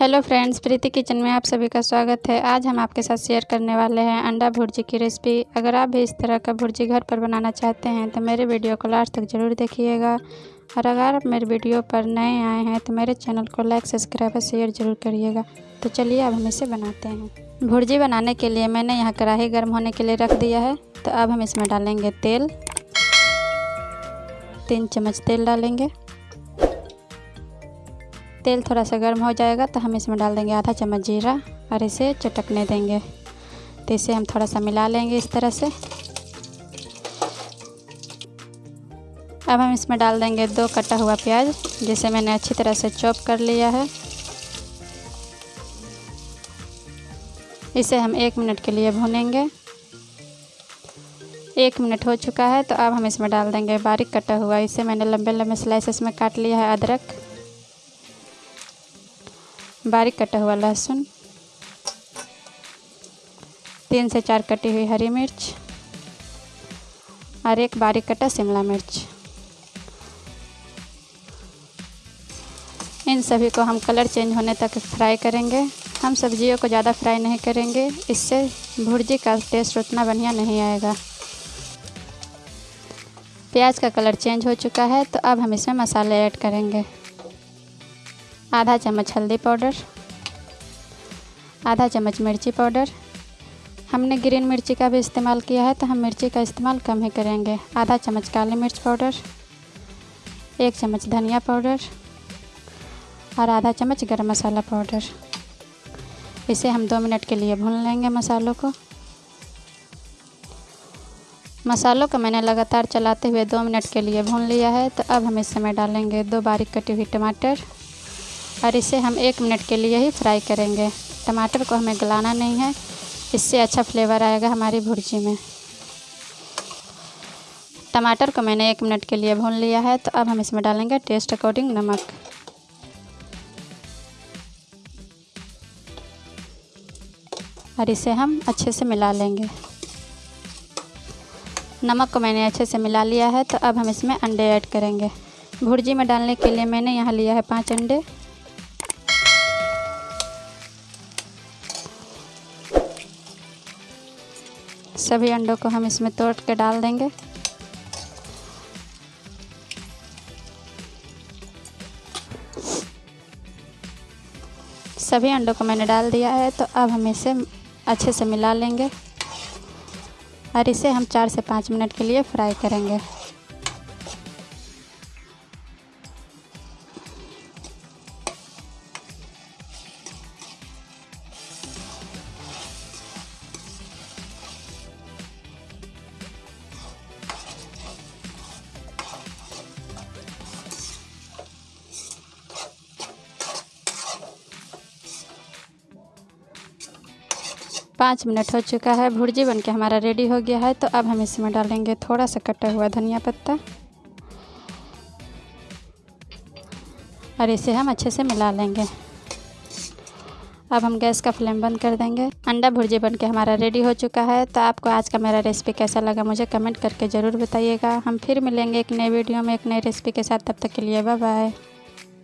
Hello friends, प्रीति kitchen में आप सभी का स्वागत है। आज हम आपके साथ शेयर करने वाले हैं अंडा भुर्जी की रेसिपी। अगर आप भी इस तरह का भुर्जी घर पर बनाना चाहते हैं तो मेरे वीडियो को लास्ट तक ज़रूर देखिएगा। और अगर आप मेरे वीडियो पर नए आए हैं तो मेरे चैनल को लाइक, सब्सक्राइब और शेयर ज़रूर करिएगा। तो चलिए अब हम इसे बनाते हैं। भुर्जी बनाने के लिए मैंने यहाँ कढ़ाई गर्म होने के लिए रख दिया है। तो अब हम इसमें डालेंगे तेल। तीन चम्मच तेल डालेंगे। तेल थोड़ा सा गर्म हो जाएगा तो हम इसमें डाल देंगे आधा चम्मच जीरा और इसे चटकने देंगे। तो इसे हम थोड़ा सा मिला लेंगे इस तरह से। अब हम इसमें डाल देंगे दो कटा हुआ प्याज, जिसे मैंने अच्छी तरह से चॉप कर लिया है। इसे हम एक मिनट के लिए भूनेंगे। एक मिनट हो चुका है तो अब हम इसमें डाल देंगे बारीक कटा हुआ। इसे मैंने लंबे लंबे स्लाइसेस में काट लिया है अदरक। बारीक कटा हुआ लहसुन, तीन से चार कटी हुई हरी मिर्च और एक बारीक कटा शिमला मिर्च। इन सभी को हम कलर चेंज होने तक फ्राई करेंगे। हम सब्जियों को ज़्यादा फ्राई नहीं करेंगे। इससे भुर्जी का टेस्ट उतना बढ़िया नहीं आएगा। प्याज का कलर चेंज हो चुका है तो अब हम इसमें मसाले ऐड करेंगे। आधा चम्मच हल्दी पाउडर, आधा चम्मच मिर्ची पाउडर। हमने ग्रीन मिर्ची का भी इस्तेमाल किया है तो हम मिर्ची का इस्तेमाल कम ही करेंगे। आधा चम्मच काली मिर्च पाउडर, एक चम्मच धनिया पाउडर और आधा चम्मच गरम मसाला पाउडर। इसे हम दो मिनट के लिए भून लेंगे मसालों को। मसालों को मैंने लगातार चलाते हुए दो मिनट के लिए भून लिया है तो अब हम इस समय डालेंगे दो बारीक कटी हुई टमाटर। और इसे हम एक मिनट के लिए ही फ्राई करेंगे। टमाटर को हमें गलाना नहीं है। इससे अच्छा फ्लेवर आएगा हमारी भुर्जी में। टमाटर को मैंने एक मिनट के लिए भून लिया है तो अब हम इसमें डालेंगे टेस्ट अकॉर्डिंग नमक। और इसे हम अच्छे से मिला लेंगे। नमक को मैंने अच्छे से मिला लिया है तो अब हम इसमें अंडे ऐड करेंगे। भुर्जी में डालने के लिए मैंने यहाँ लिया है पाँच अंडे। सभी अंडों को हम इसमें तोड़ के डाल देंगे। सभी अंडों को मैंने डाल दिया है तो अब हम इसे अच्छे से मिला लेंगे और इसे हम चार से पाँच मिनट के लिए फ्राई करेंगे। पाँच मिनट हो चुका है। भुर्जी बन के हमारा रेडी हो गया है तो अब हम इसमें डालेंगे थोड़ा सा कटा हुआ धनिया पत्ता। और इसे हम अच्छे से मिला लेंगे। अब हम गैस का फ्लेम बंद कर देंगे। अंडा भुर्जी बन के हमारा रेडी हो चुका है तो आपको आज का मेरा रेसिपी कैसा लगा मुझे कमेंट करके ज़रूर बताइएगा। हम फिर मिलेंगे एक नए वीडियो में, एक नई रेसिपी के साथ। तब तक के लिए बाय बाय